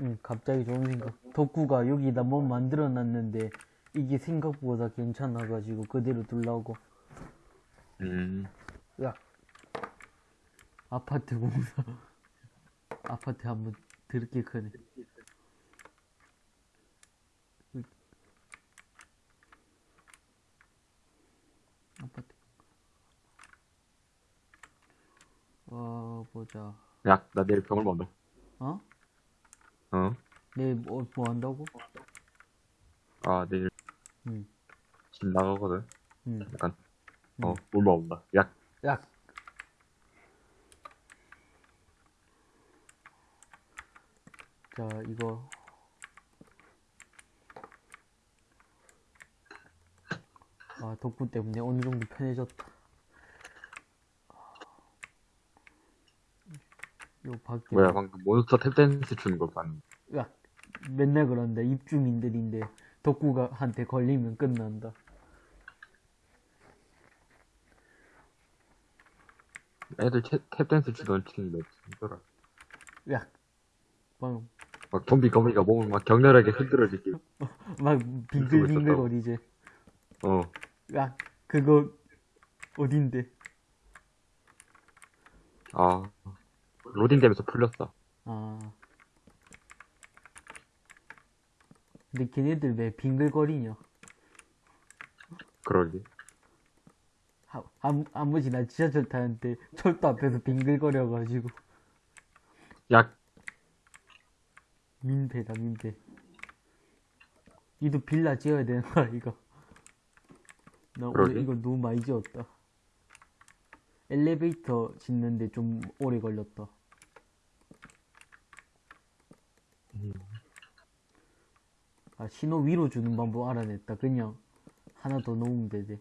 응, 갑자기 좋은 생각. 덕구가 여기다 뭐 만들어 놨는데 이게 생각보다 괜찮아가지고 그대로 둘라고. 음. 야. 아파트 공사. 아파트 한번 드럽게 크네. 아파트. 어, 보자. 야, 나 내일 병을 먹는다. 어? 어? 내일 뭐, 뭐 한다고? 아, 내일 응, 집 나가거든. 응. 약간, 응. 어, 물 먹는다. 약, 야. 자, 이거. 아, 덕분 때문에 어느 정도 편해졌다. 요 밖에. 뭐야, 방금 몬스터 탭댄스 추는 거 봤는데. 야, 맨날 그런다. 입주민들인데 덕구가 한테 걸리면 끝난다. 애들 탭, 탭댄스 추던 치는데, 진짜라. 야, 방금 막 좀비 거미가 몸을 막 격렬하게 흔들어지게. 막 빙글빙글 거리지. 어. 야, 그거 어딘데? 아. 로딩 되면서 풀렸어. 아. 근데 걔네들 왜 빙글거리냐? 그러게. 아, 아무, 아무지 나 지하철 타는데 철도 앞에서 빙글거려가지고 약, 민폐다 민폐. 이도 빌라 지어야 되는 거야 이거. 나 오늘 그러게. 이거 너무 많이 지었다. 엘리베이터 짓는데 좀 오래 걸렸다. 아 신호 위로 주는 방법 알아냈다. 그냥 하나 더 놓으면 되지.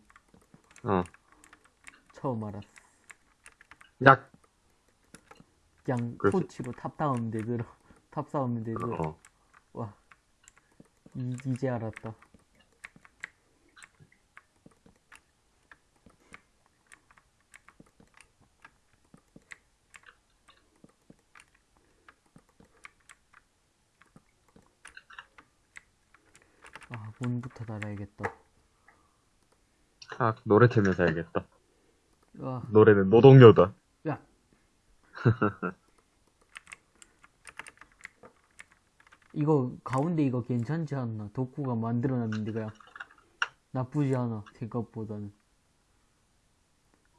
어. 처음 알았어. 약, 그냥 그렇지. 토치로 탑 쌓으면 되더라. 탑 쌓으면 되더라. 어. 와. 이, 이제 알았다. 아, 문부터 달아야겠다. 아, 노래 틀면서 해야겠다. 와, 노래는 노동요다. 야. 이거 가운데 이거 괜찮지 않나? 덕구가 만들어놨는데 그냥 나쁘지 않아 생각보다는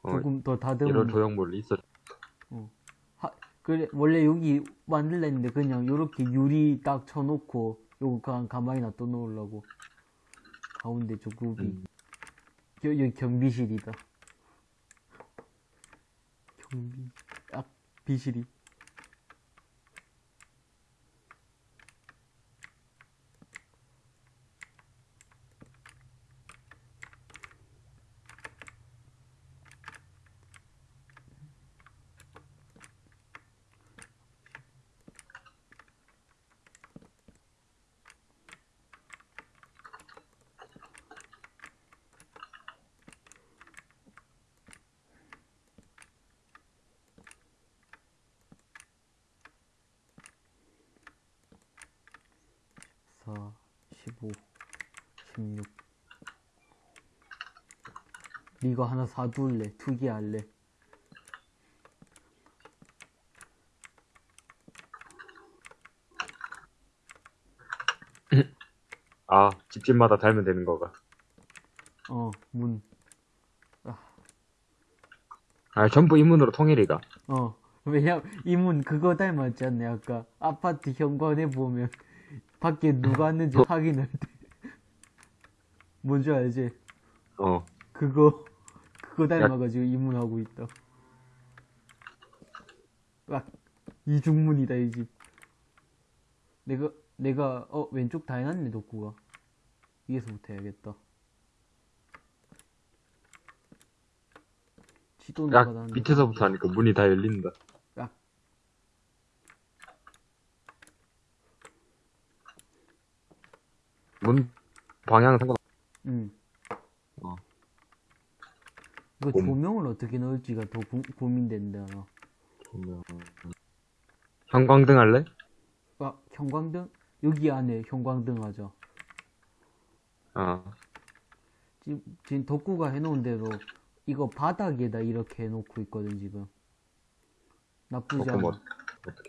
어, 조금 더 이런 다듬으면 조형물이 있어. 하, 그래 원래 여기 만들라 했는데 그냥 요렇게 유리 딱 쳐놓고 요거 그냥 가만히 놔둬 놓으려고 가운데 저 구비 음. 여, 여기 경비실이다. 경비 아 비실이 사, 십오, 십육. 네가 하나 사둘래? 두 개 할래? 아, 집집마다 달면 되는 거가. 어, 문. 아, 전부 인문으로 통일이가. 어, 왜냐, 이문 그거 닮았지 않냐, 아까. 아파트 현관에 보면, 밖에 누가 왔는지 확인할 때. 뭔지 알지? 어. 그거, 그거 닮아가지고 이문 하고 있다. 와, 이중문이다, 이 집. 내가, 내가, 어, 왼쪽 다 해놨네, 덕구가. 위에서부터 해야겠다. 지도 약, 나가다는 밑에서부터 하니까 문이 다 열린다. 야. 문, 방향 상관, 응. 어. 이거 곰. 조명을 어떻게 넣을지가 더 고, 고민된다. 형광등 할래? 아, 형광등 여기 안에 형광등 하자. 어. 지금, 지금 덕구가 해놓은 대로 이거 바닥에다 이렇게 해놓고 있거든 지금. 나쁘지 그럼 않아.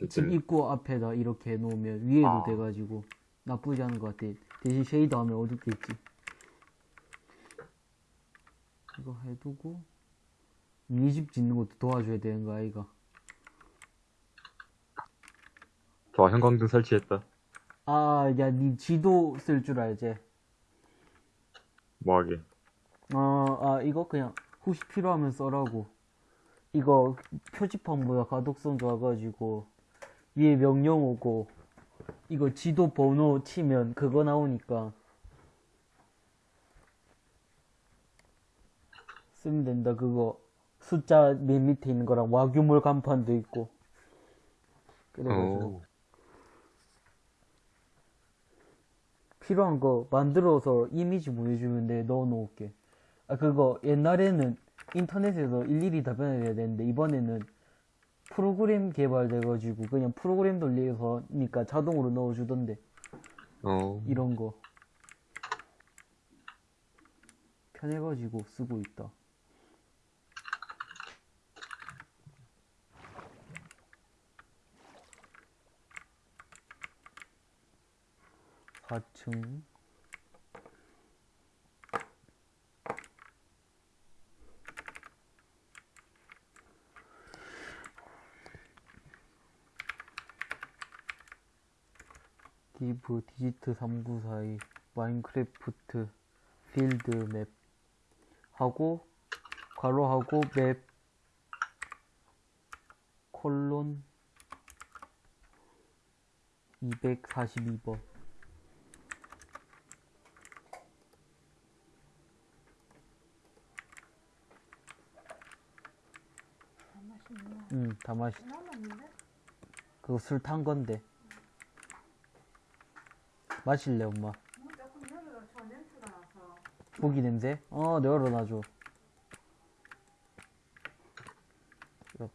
집들 입구 앞에다 이렇게 해놓으면 위에도 아. 돼가지고 나쁘지 않은 것 같아. 대신 쉐이더 하면 어둡겠지. 이거 해두고 미니집 짓는 것도 도와줘야 되는 거 아이가. 좋아, 형광등 설치했다. 아, 야, 니 지도 쓸 줄 알지? 뭐하게. 어, 아, 이거 그냥 혹시 필요하면 써라고. 이거 표지판 보다 가독성 좋아가지고 위에 명령 오고 이거 지도 번호 치면 그거 나오니까 쓰면 된다. 그거 숫자 맨 밑에 있는 거랑 와규몰 간판도 있고. 그래가지고. 오. 필요한 거 만들어서 이미지 보여주면 돼. 넣어 놓을게. 아 그거 옛날에는 인터넷에서 일일이 답변해야 되는데 이번에는 프로그램 개발돼가지고 그냥 프로그램 돌려서니까 자동으로 넣어주던데. 어. 이런 거. 편해가지고 쓰고 있다 사층. 디브 디지트 3942 마인크래프트 필드 맵. 하고 괄호하고 맵. 콜론. 242번 안 맛있네. 응, 다. 남았는데? 그거 술 탄 건데. 마실래, 엄마? 고기 냄새? 어, 열어놔줘. 어,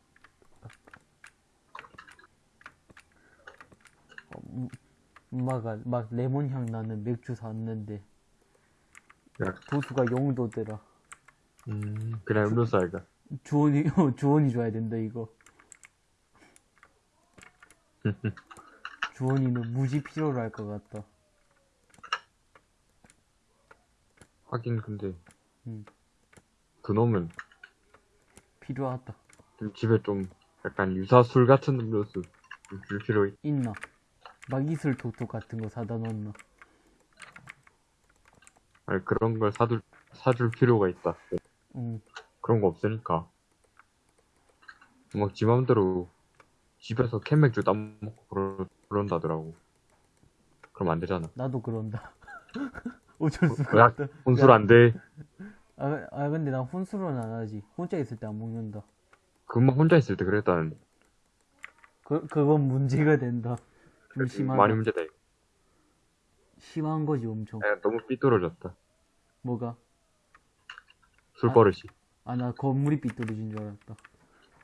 음, 엄마가 막 레몬 향 나는 맥주 샀는데 야, 도수가 0도더라. 음, 그냥 음료수 알가. 주원이 어, 주원이 줘야 된다 이거. 주원이는 무지 필요로 할 것 같다. 하긴 근데 음. 그놈은 필요하다. 좀 집에 좀 약간 유사술 같은 음료수 좀줄 필요 있... 있나? 막 이슬 톡톡 같은 거 사다 놓나? 아니 그런 걸 사줄 사줄 필요가 있다. 응. 그런 거 없으니까 막 지 맘대로 집에서 캔맥주 따먹고 그러, 그런다더라고. 그럼 안 되잖아. 나도 그런다. 어쩔 수가 야, 없다. 혼술 안 돼. 아, 아 근데 난 혼술은 안 하지. 혼자 있을 때 안 먹는다. 금방 혼자 있을 때 그랬다는 그 그건 문제가 된다. 좀 심하다. 많이 문제다. 이거. 심한 거지 엄청. 야, 너무 삐뚤어졌다. 뭐가? 술 아. 버릇이. 아 나 건물이 삐뚤어진 줄 알았다.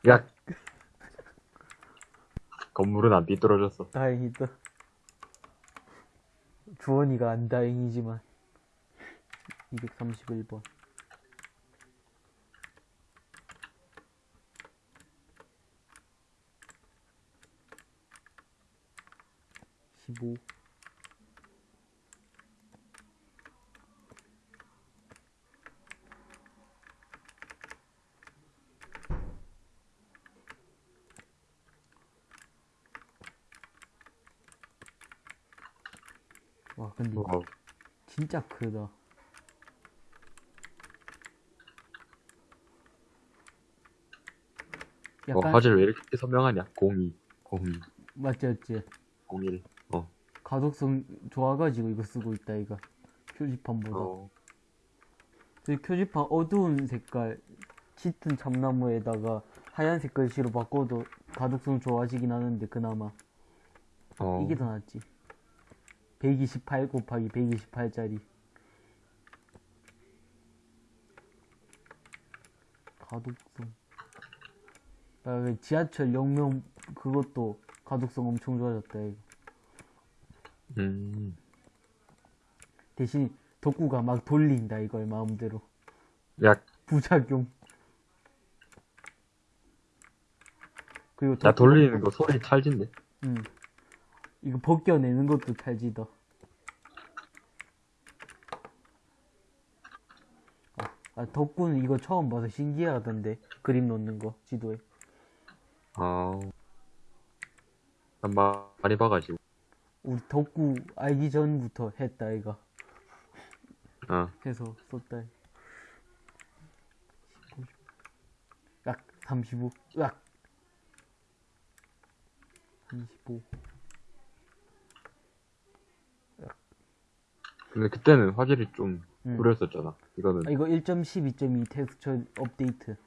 야. 건물은 안 삐뚤어졌어. 다행이다. 주원이가 안 다행이지만. 231번. 십 와, 근데 어, 진짜 크다. 어, 약간 화질 왜 이렇게 선명하냐? 02, 02, 맞지 맞지. 01. 어. 가독성 좋아가지고 이거 쓰고 있다 이거 표지판보다. 어. 그 표지판 어두운 색깔 짙은 참나무에다가 하얀색 글씨로 바꿔도 가독성 좋아지긴 하는데 그나마 어. 이게 더 낫지. 128 곱하기 128짜리. 가독성. 아, 그 지하철 역명 그것도 가독성 엄청 좋아졌다, 이거. 음. 대신 덕구가 막 돌린다 이걸 마음대로 야, 부작용 그리고 나 돌리는 거 소리 찰진데. 응 이거 벗겨내는 것도 탈지다 아, 아 덕구는 이거 처음 봐서 신기하던데 그림 놓는 거 지도에 아. 난 마- 많이 봐가지고. 우리 덕구 알기 전부터 했다 이가 어. 해서 썼다. 19, 약 35, 약 35. 근데 그때는 화질이 좀 음. 구렸었잖아. 이거는 아, 이거 1.12.2 텍스처 업데이트.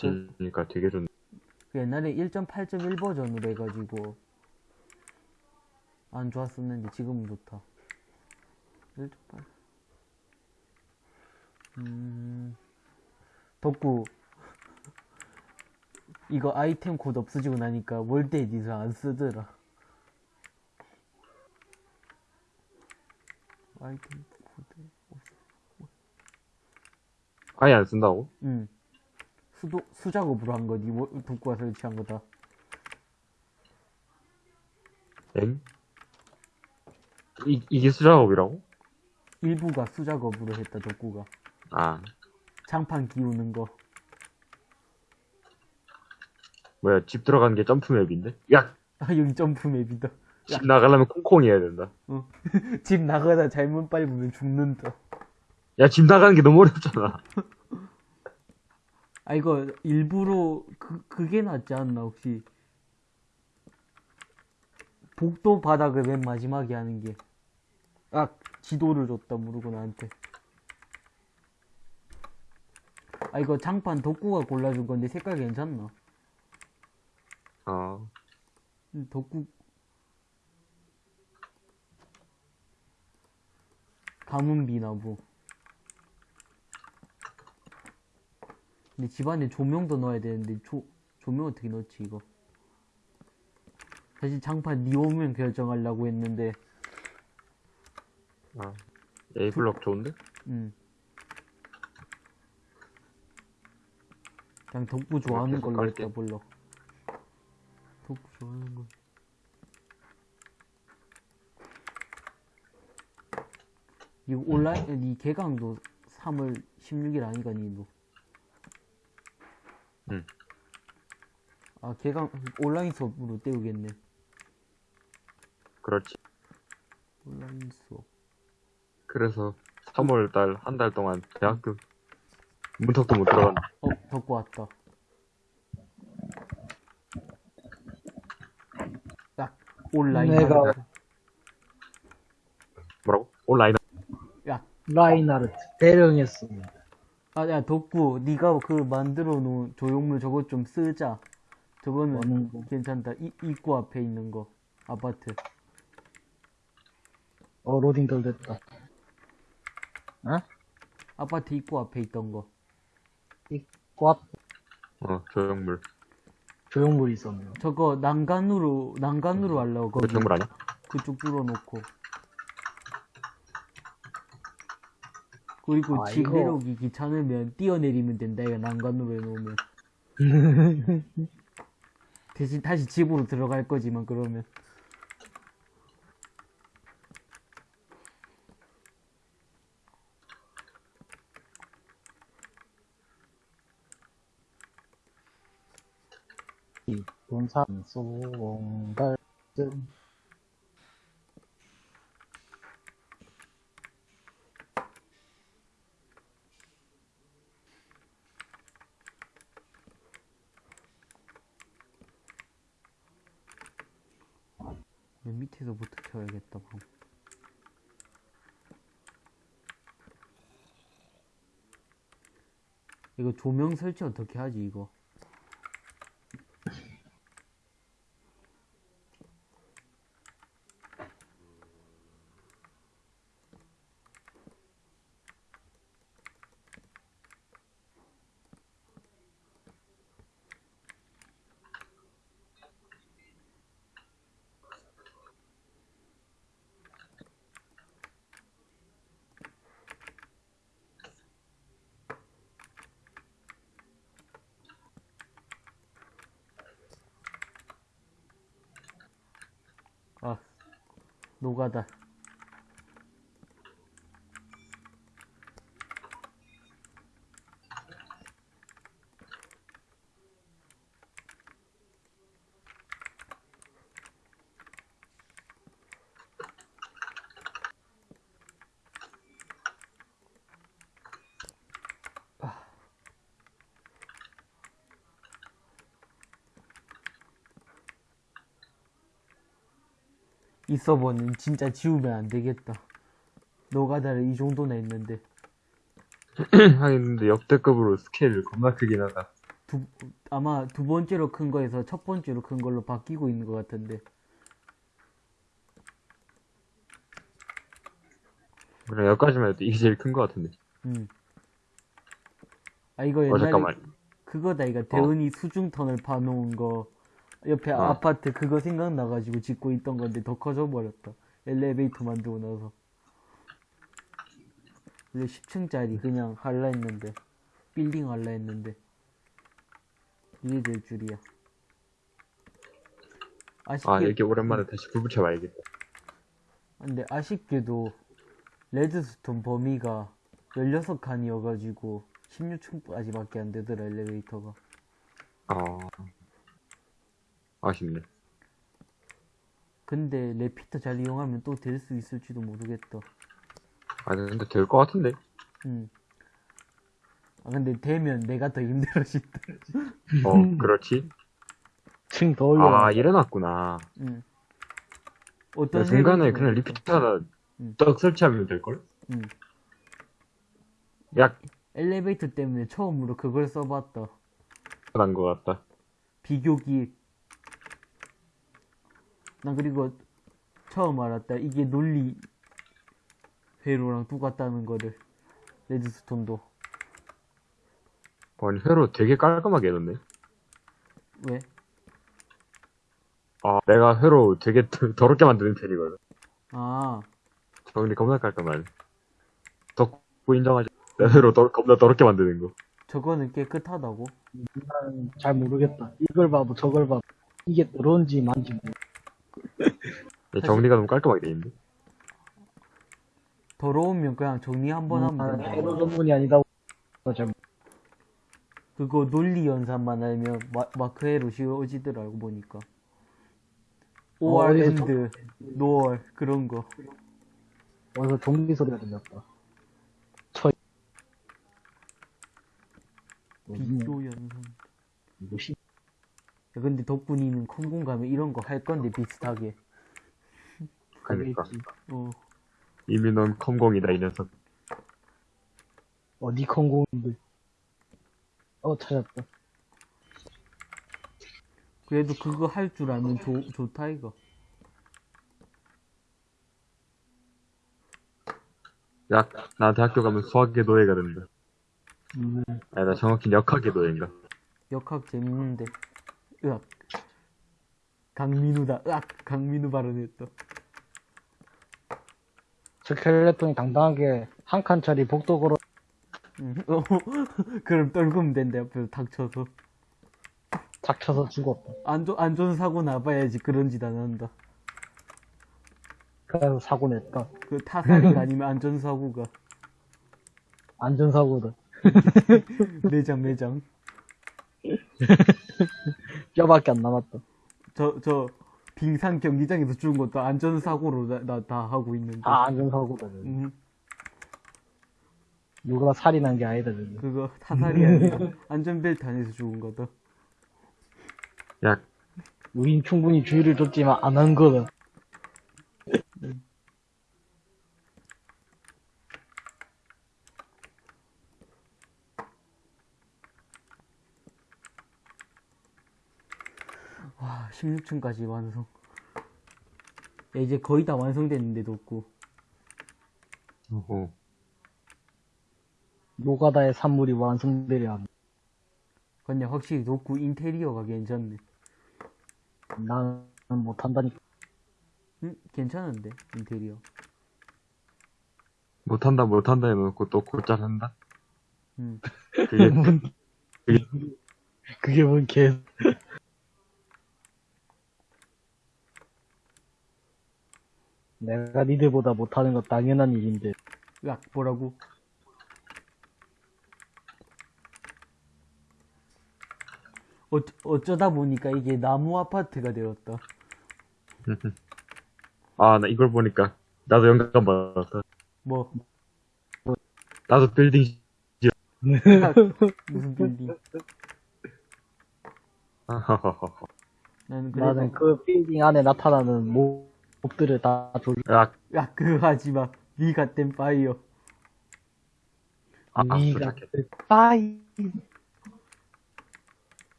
그러니까 되게 좋네. 그 옛날에 1.8.1 버전으로 해가지고 안 좋았었는데 지금은 좋다. 1.8. 음, 덕구 이거 아이템 코드 없어지고 나니까 WorldEdit 안 쓰더라. 아이템 코드. 아예 안 쓴다고? 응. 수도 수작업으로 한 거니 뭐, 덕구가 설치한 거다. 엥? 이, 이게 수작업이라고? 일부가 수작업으로 했다 덕구가. 아, 장판 기우는 거. 뭐야, 집 들어가는 게 점프 맵인데? 야! 아, 여기 점프 맵이다. 집 나가려면 콩콩이 해야 된다. 집 나가다 잘못 밟으면 죽는다. 야, 집 나가는 게 너무 어렵잖아. 아, 이거 일부러 그, 그게 낫지 않나, 혹시. 복도 바닥을 맨 마지막에 하는 게. 아, 지도를 줬다, 모르고 나한테. 아, 이거 장판 덕구가 골라준 건데 색깔 괜찮나? 아, 음, 덕구. 가문비나무. 근데 집안에 조명도 넣어야 되는데 조, 조명 어떻게 넣지 이거? 사실 장판 니 오면 결정하려고 했는데 아. A블럭 좋은데? 음. 그냥 덕구 좋아하는 걸로. 했다 불러 덕구 좋아하는 거 이거 온라인 니 개강도 3월 16일 아니가 니도 응. 아 개강 온라인 수업으로 때우겠네 그렇지. 온라인 수업 그래서 3월 달, 한 달 동안 대학교 문턱도 못 들어간. 어 덕구 왔다 딱 온라인 내가-. 뭐라고? 온라인. 야 라인하르트 대령했습니다. 아, 야, 덕구, 네가 그 만들어 놓은 조형물 저것 좀 쓰자. 저거는? 괜찮다. 이, 입구 앞에 있는 거. 아파트. 어 로딩 덜 됐다. 어? 아파트 입구 앞에 있던 거. 꽉 어, 조형물. 조형물이 있었네요. 저거 난간으로, 난간으로 하려고 거기 조형물 아니야? 그쪽 뚫어놓고. 그리고 아, 집 내려오기 귀찮으면 뛰어내리면 된다. 이거 난간으로 해놓으면. 대신 다시 집으로 들어갈 거지만 그러면. 돈산소 원갈 밑에서부터 켜야겠다, 방. 이거 조명 설치 어떻게 하지, 이거? 노가다. 이 서버는 진짜 지우면 안 되겠다. 노가다를 이 정도나 했는데 하긴 근데 역대급으로 스케일 겁나 크긴 하다. 두, 아마 두 번째로 큰 거에서 첫 번째로 큰 걸로 바뀌고 있는 것 같은데 그래 여기까지만 해도 이게 제일 큰거 같은데. 음. 아 이거 어 옛날에 잠깐만. 그거다 이거 대은이 수중 터널 파놓은 거 옆에 어. 아파트 그거 생각나가지고 짓고 있던 건데 더 커져 버렸다. 엘리베이터 만들고 나서. 원래 10층짜리 그냥 할라 했는데 빌딩 할라 했는데. 이게 될 줄이야. 아쉽게 아 여기 오랜만에 다시 불 붙여봐야겠다. 근데 아쉽게도 레드스톤 범위가 16칸이어가지고 16층까지밖에 안 되더라 엘리베이터가. 아 아쉽네. 근데 repeater 잘 이용하면 또 될 수 있을지도 모르겠다 아 근데 될거 같은데. 음. 아 근데 되면 내가 더 힘들어진다 어 그렇지. 층 더 올려. 아 이래놨구나. 음. 어떤 야, 중간에 생각이 그냥? repeater 하나 음. 떡 설치하면 될걸? 음. 약 엘리베이터 때문에 처음으로 그걸 써봤다 난거 같다. 비교기 난 그리고 처음 알았다 이게 논리 회로랑 똑같다는 거를 레드스톤도 아니 회로 되게 깔끔하게 해놨네. 왜? 아 내가 회로 되게 더- 더럽게 만드는 편이거든. 아 정리 겁나 깔끔하네. 덕후 인정하지. 내 회로 더, 겁나 더럽게 만드는 거. 저거는 깨끗하다고? 난 잘 모르겠다. 이걸 봐도 저걸 봐도 이게 더러운지 만지 모르. 야, 정리가 너무 깔끔하게 돼 있는데. 더러우면 그냥 정리 한 번 하면 된다 해로 전문이 아니다. 잘 그거 논리 연산만 알면 마, 마크회로 씌워지더라고 보니까 어, 5월 어디서 엔드 노월 그런 거 어디서 종기 소리가 들렸다. 저? 비교 연산 야, 근데 덕분이는 컴공 가면 이런 거 할 건데 비슷하게 그러니까. 가겠지. 어 이미 넌 컴공이다 이 녀석. 어디 컨공인데? 어 찾았다. 그래도 그거 할 줄 알면 좋, 좋다 이거 야, 나 대학교 가면 수학의 노예가 된다. 음, 아니, 나 정확히 역학의 노예인가? 역학 재밌는데 으악 강민우다 으악 강민우 발언했다 스켈레톤이 당당하게 한 칸짜리 복도 걸어 응. 어, 그럼 떨구면 된다 옆에서 닥쳐서 닥쳐서 죽었다. 안전, 안전사고 나봐야지 그런 짓 안 한다 그래서 사고 냈다. 그 타살이가 아니면 안전사고가 안전사고다. 매장 매장 뼈밖에 안 남았다. 저 저 빙상 경기장에서 죽은 것도 안전사고로 나다 하고 있는데 아 안전사고다. 저거. 음, 누가 살인한 게 아니다. 저거. 그거 타살이 아니라 안전벨트 안에서 죽은 거다 야, 우린 충분히 주의를 줬지만 안 한 거다. 와 16층까지 완성 야, 이제 거의 다 완성됐는데도 없고 어, 노가다의 산물이 완성되려 합니다. 근데 확실히 녹구 인테리어가 괜찮네 나는 못한다니까. 응? 괜찮은데 인테리어 못한다, 못한다 해놓고 또 곧잘 한다? 음. 그게, 그게 뭔 개. 내가 니들보다 못하는 건 당연한 일인데. 야, 뭐라고? 어, 어쩌다 보니까 이게 나무 아파트가 되었다. 아, 나 이걸 보니까 나도 영감 받았다. 뭐, 나도 빌딩 무슨 빌딩. 나는 그래서, 나는 그 빌딩 안에 나타나는 모- mob들을 다 조절. 야, 야, 그거 하지 마. 니가 땐 fire. 아, 아, 니가 도착해. 빠이.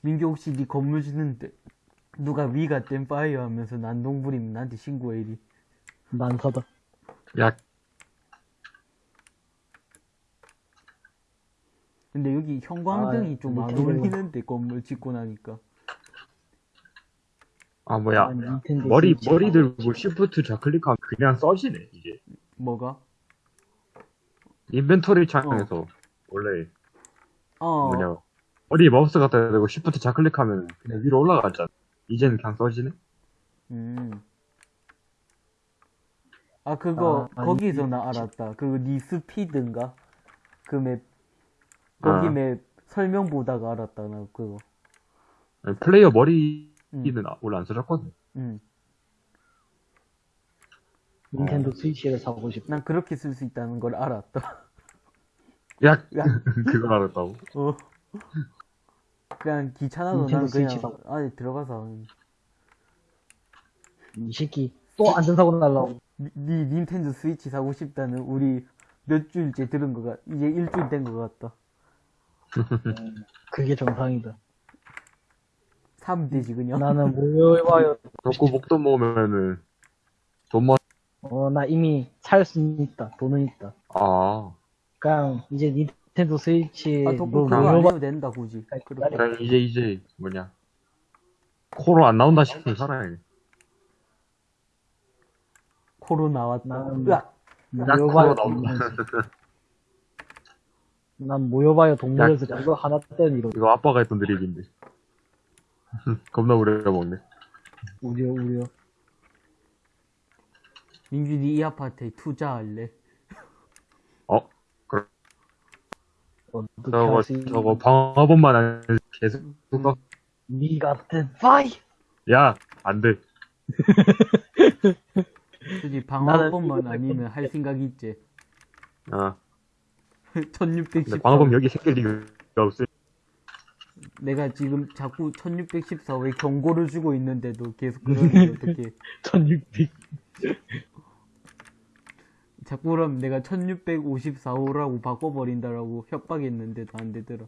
민규 혹시 니 건물 짓는데 누가 위가 땐 파이어 하면서 난동 부리면 나한테 신고해 이리. 난 사다. 야, 근데 여기 형광등이 아, 좀안 닌텐도. 어울리는데 건물 짓고 나니까. 아, 뭐야. 난 닌텐도 머리, 스위치 머리 들고 시프트 좌클릭하면 그냥 써지네, 이제. 뭐가? inventory 창에서 원래 어. 뭐냐. 머리 마우스 갖다 대고 시프트 좌클릭하면 그냥 위로 올라가잖아. 이제는 그냥 써지네? 음. 아 그거 아, 아니, 거기서 나 알았다. 그 니스피드인가? 그 map. 거기 아. map 설명 보다가 알았다 나 그거. 아니, 플레이어 머리 는 음. 아- 원래 안 써졌거든. 음. 닌텐도 스위치를 사고 싶다. 난 그렇게 쓸 수 있다는 걸 알았다. 야, 야. 그걸 알았다고? 어. 그냥 귀찮아서 난 닌텐도 그냥 스위치다. 안에 들어가서 하는. 이 새끼 또 안전사고 날라고. 니, 니 닌텐도 스위치 사고 싶다는 우리 몇 주일째 들은 거가 이제 일주일 된 거 같다. 그게 정상이다. 사면 되지 그냥. 나는 모여봐요. 덕구 목돈 모으면은 돈 모, 어, 나 이미 살 수는 있다. 돈은 있다. 아. 그냥 이제 닌텐도 스위치 아, 뭐 그거 안 모여봐. 해도 된다 굳이. 그렇게. 그냥 이제, 이제, 뭐냐. 코로 안 나온다 싶으면 살아야 돼. 코로 나왔다. 나는 으악! 야, 모여봐요. 코로 나온다. 난 모여봐요 동물에서 그거 하나 때는 이러. 이거 아빠가 했던 드립인데. 겁나 오래 먹네. 우려 우려. 민준이 이 아파트에 투자할래? 어? 그럼 저거. 저거 방어범만 안 계속, 니 같은 파이. 야, 안 돼. 솔직히 방어범만 아니면 할 생각 있지. 아, 1614. 근데 방어범 여기 생길 리가 없어. 내가 지금 자꾸 1614왜 경고를 주고 있는데도 계속 그러는데 어떻게? 1600. 자꾸 그럼 내가 1654호라고 바꿔버린다라고 협박했는데도 안 되더라.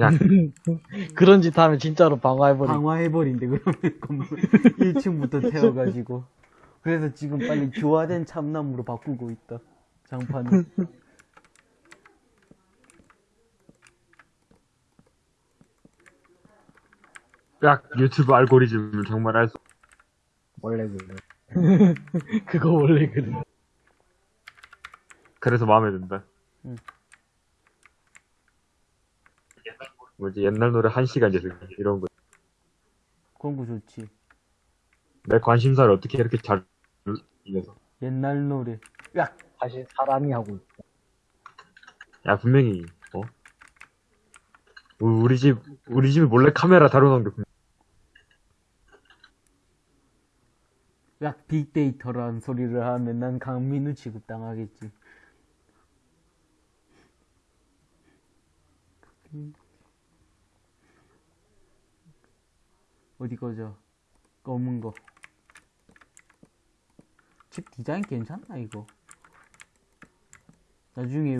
야, 그런 짓 하면 진짜로 방어해버리. 강화해버린대 그러면 건물 1층부터 태워가지고. 그래서 지금 빨리 교화된 참나무로 바꾸고 있다. 장판을. 야, 유튜브 알고리즘을 정말 알 수, 원래 그래. 그거 원래 그래. 그래서 마음에 든다. 응. 뭐지, 옛날 노래 한 시간 이제 이런 거. 그런 거 좋지. 내 관심사를 어떻게 이렇게 잘, 이겨서. 옛날 노래. 야! 사실 사람이 하고 있다. 야, 분명히, 어? 우- 우리 집, 우리 집에 몰래 카메라 다뤄놓은 게, 분- 야, 빅데이터라는 소리를 하면 난 강민우 취급당하겠지. 어디 거죠? 검은 거. 집 디자인 괜찮나, 이거? 나중에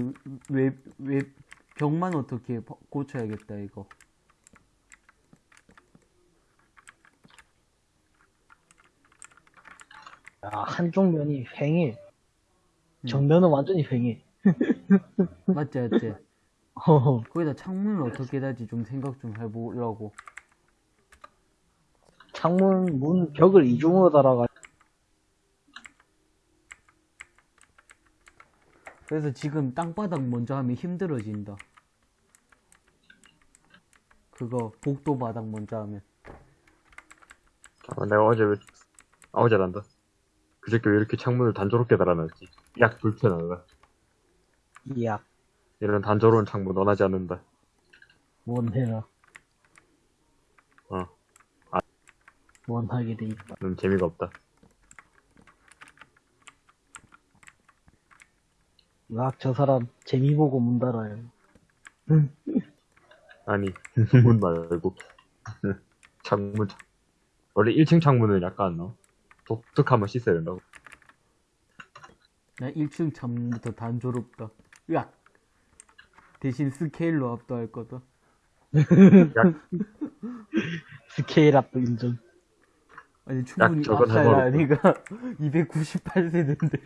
웹, 웹, 벽만 어떻게 버- 고쳐야겠다, 이거. 야, 한쪽 면이 휑해. 정면은 완전히 휑해. 맞지, 맞지? 허허. 거기다 창문을 어떻게 달지 좀 생각 좀 해보려고. 창문, 문, 벽을 이중으로 달아가. 그래서 지금 땅바닥 먼저 하면 힘들어진다. 그거 복도 바닥 먼저 하면. 아, 내가 어제, 아우 잘한다. 그 새끼 왜 이렇게 창문을 단조롭게 달아놨지? 약 불편하다. 이야, 이런 단조로운 창문 원하지 않는다. 원해라. 어. 원하게 돼 있다. 는 재미가 없다. 으악, 저 사람 재미 보고 문 달아요. 아니, 문 말고. 창문, 창- 원래 1층 창문은 약간, 어, 독특하면 씻어야 된다고. 나 1층 창문부터 단조롭다. 으악! 대신 스케일로 압도할 거다. 야, 스케일 압도 인정. 아니, 충분히 압살을. 해버렸다. 내가 298세대인데.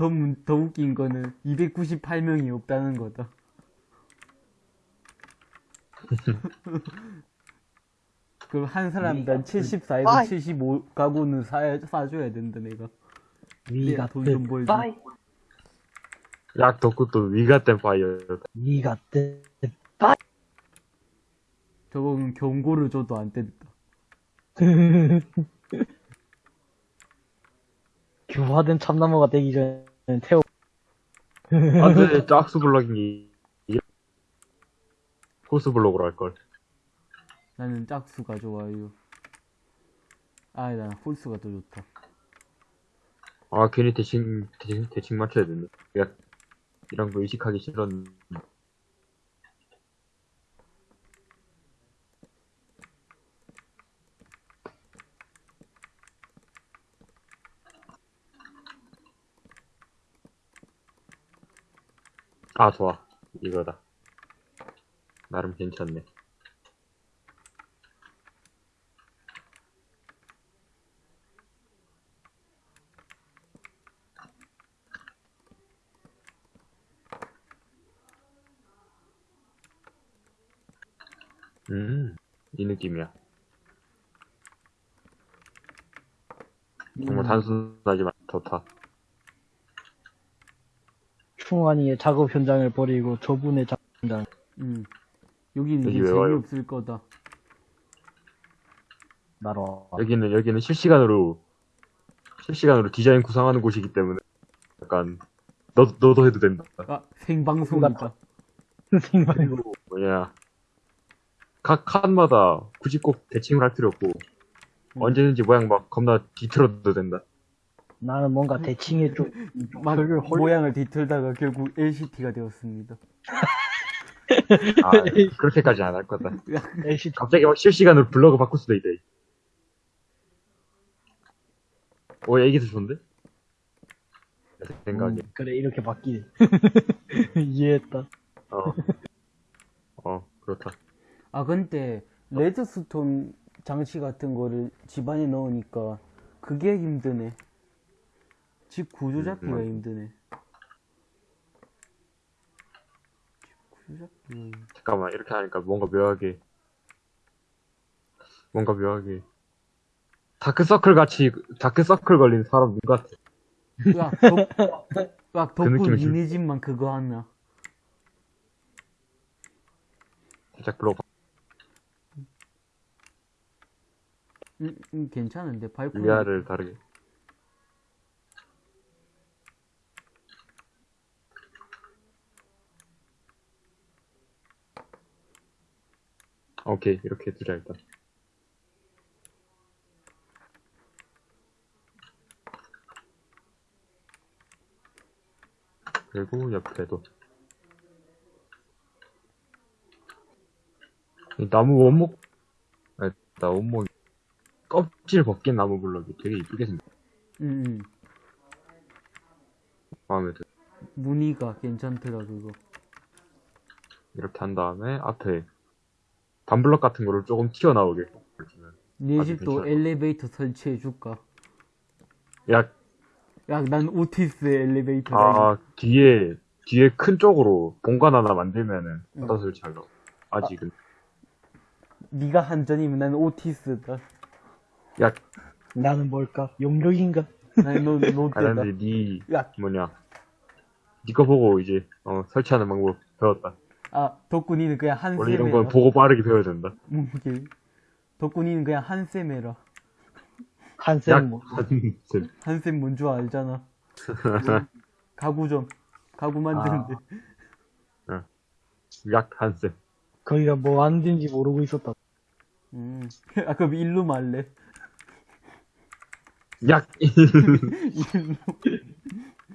더, 문- 더 웃긴 거는 298명이 없다는 거다. 그럼 한 사람당 74에서 아이. 75 가구는 사, 사줘야 된다, 내가. 위가 돈좀 벌지. 약 덕후 또 위가 땐 파이어. 위가 때 저건 경고를 줘도 안 된다. 규화된 참나무가 되기 전에 태워. 안 돼, 짝수 블럭이. 코스 블럭으로 할걸. 나는 짝수가 좋아요. 아, 난 홀수가 더 좋다. 아, 괜히 대칭, 대칭, 대칭 맞춰야 되네. 약, 이런 거 의식하기 싫었는데. 아, 좋아. 이거다. 나름 괜찮네. 음, 이 느낌이야. 정말 단순하지만 좋다. 충환이의 작업 현장을 버리고 저분의 작업 현장. 음. 여기는 여기 이제 왜 와요? 재미없을 거다. 나로. 여기는, 여기는 실시간으로, 실시간으로 디자인 구상하는 곳이기 때문에, 약간, 너, 너도 해도 된다. 아, 생방송이다. 생각. 그리고, 뭐냐, 각 칸마다 굳이 꼭 대칭을 할 필요 없고, 음. 언제든지 모양 막 겁나 뒤틀어도 된다. 나는 뭔가 대칭에 좀막 헐- 헐- 모양을 뒤틀다가 결국 LCT가 되었습니다. 아, 그렇게까지 안 할 거다. LCD 갑자기 막 실시간으로 블로그 바꿀 수도 있대. 오, 야, 이게 더 좋은데? 내 생각에. 음, 그래 이렇게 바뀌네. 이해했다. 어. 어, 그렇다. 아, 근데 레드스톤 장치 같은 거를 집안에 넣으니까 그게 힘드네. 집 구조 잡기가 음. 힘드네. 집 구조 잡기가 힘- 잠깐만, 이렇게 하니까 뭔가 묘하게, 뭔가 묘하게, 다크서클 같이, 다크서클 걸린 사람 눈 같아. 야, 덕, 야, 덕분 느낌을 줄- 니네 집만 그거 하나. 살짝 블로그, 음, 음, 괜찮은데, 발코니. 위아를 다르게. 오케이, 이렇게 두자, 일단. 그리고 옆에도. 이 나무 원목, 아, 나 원목, 껍질 벗긴 나무 블럭이 되게 이쁘게 생겼, 음, 음. 마음에 들어. 무늬가 괜찮더라, 그거. 이렇게 한 다음에 앞에 반블럭 같은 거를 조금 튀어나오게. 해주면. 네 집도. 엘리베이터 설치해 줄까? 야, 야, 난 오티스 엘리베이터. 아, 뒤에, 뒤에 큰 쪽으로 본관 하나 만들면은, 응. 어디다 설치하려고. 아직은. 네가 한전이면 나는 오티스다. 야, 나는 뭘까? 용력인가? 나는 노, 아, 노트다. 근데 니, 야, 뭐냐. 니거 보고 이제, 어, 설치하는 방법 배웠다. 아, 덕분이는 그냥 한 원래 이런 건 보고 빠르게 배워야 된다. 뭉개. 덕분이는 그냥 한쌤 해라. 한쌤 뭐 약한쌤 한쌤 뭔 줄 알잖아. 가구점. 가구 만드는데. 약 한쌤 거기가 뭐 하는지 모르고 있었다. 음. 아, 그럼 일로 말래. 약 일로.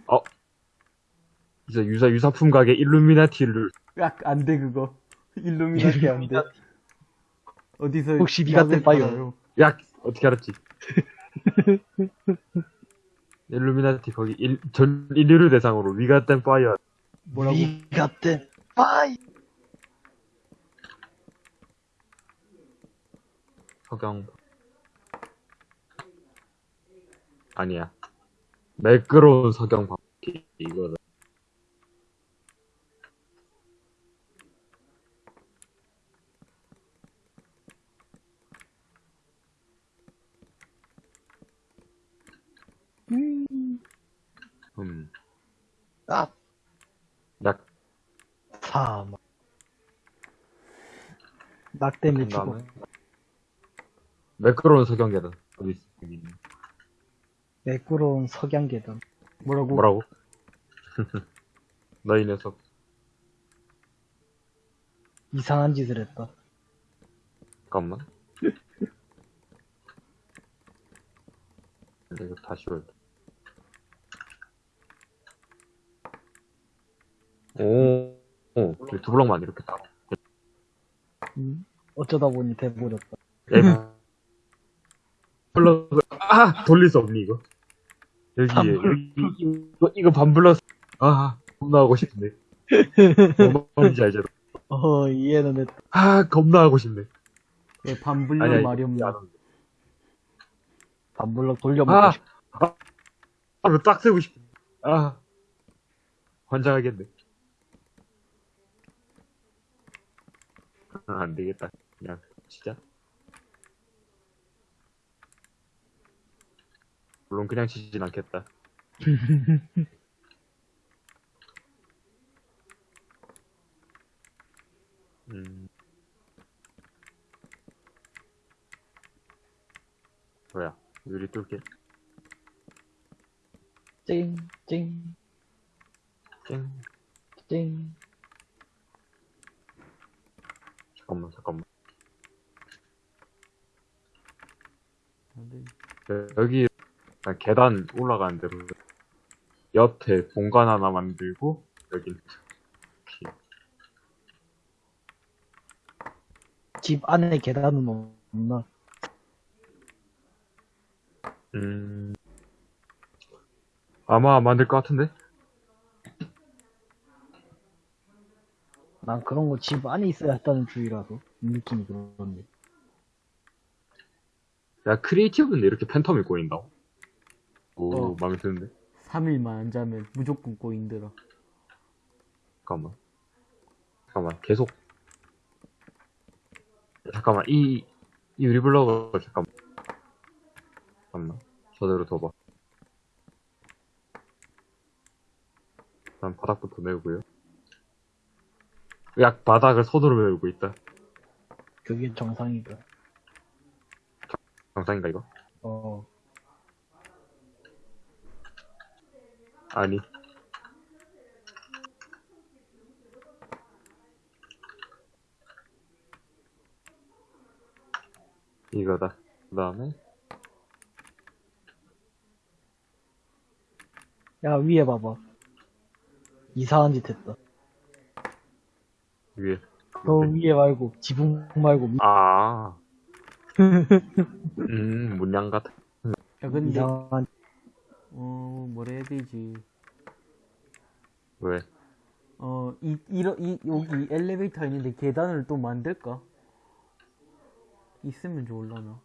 어 이제 유사 유사품 가게 일루미나티를 야, 안 돼, 그거. 일루미나티 안 돼. 어디서. 혹시 니가? 팔아요? 약 어떻게 알았지? 일루미나티 거기 일, 전 인류를 대상으로 위가 땐 파이어 뭐라고? 위 같은 빠이. 석영 아니야 매끄러운 석영 바퀴 이거다 음, 아. 낙한 죽어. 다음에 매끄러운 석영 계단 어디 있어 여기 있네. 매끄러운 석양 계단. 뭐라고? 뭐라고? 너 이 녀석 이상한 짓을 했다. 잠깐만 이거 다시 올려 오, 오, 두 블럭만 이렇게 따로. 음, 어쩌다 보니 돼버렸다. 에이, 블럭, 아! 돌릴 수 없니, 이거? 여기에, 여기, 이거, 이거 반블럭, 아, 겁나 하고 싶네. 뭔 말인지 알죠? 어, 이해는 했다. 아, 겁나 하고 싶네. 예, 반블럭 말이 하는데. 반블럭 돌려먹고 아! 싶다. 아, 이거 딱 세고 싶네. 아, 환장하겠네. 안 되겠다. 그냥, 진짜. 물론 그냥 치진 않겠다. 음. 뭐야, 유리 뚫게. 찡, 찡, 땡. 찡. 잠깐만, 잠깐만. 여- 여기 계단 올라가는 대로 옆에 공간 하나 만들고 여기. 집 안에 계단은 없나? 음 아마 만들 것 같은데 난 그런 거 집 안에 있어야 했다는 주의라서. 느낌이 그런데. 야 크리에이티브인데 이렇게 팬텀이 꼬인다고? 오 어. 마음에 드는데? 3일만 안 자면 무조건 꼬인더라. 잠깐만. 잠깐만 계속. 잠깐만 이, 이 유리블럭을 잠깐만. 잠깐만 저대로 둬봐. 일단 바닥부터 메우고요 약 바닥을 손으로 메우고 있다 그게 정상이다. 정상인가 이거? 어, 아니 이거다 그 다음에 야, 위에 봐봐. 이상한 짓 했다. 위에 너 위에 말고, 지붕 말고, 위- 아 음, 문양 같은. 야, 근데, 이상한, 어, 뭐라 해야 되지. 왜? 어, 이, 이러, 이, 여기 엘리베이터 있는데 계단을 또 만들까? 있으면 좋을라나.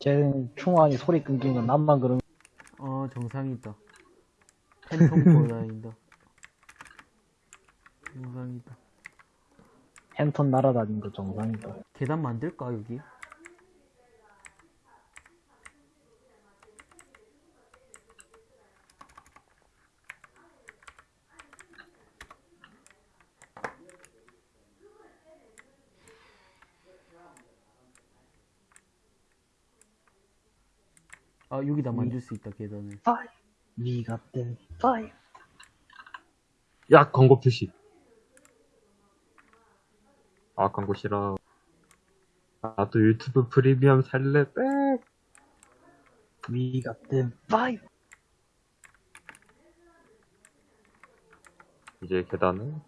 쟤는 충환이 소리 끊긴 건 남만 그런, 어, 정상이다. 팬텀 보고 다닌다. 정상이다. 햄턴 날아다닌 거 정상이다. 계단 만들까 여기? 아 여기다 만질 수 있다 계단을. 파이브. 미가 5야 광고 표시. 아, 광고 싫어. 나도 유튜브 프리미엄 살래, 빽! Got them five. 이제 계단은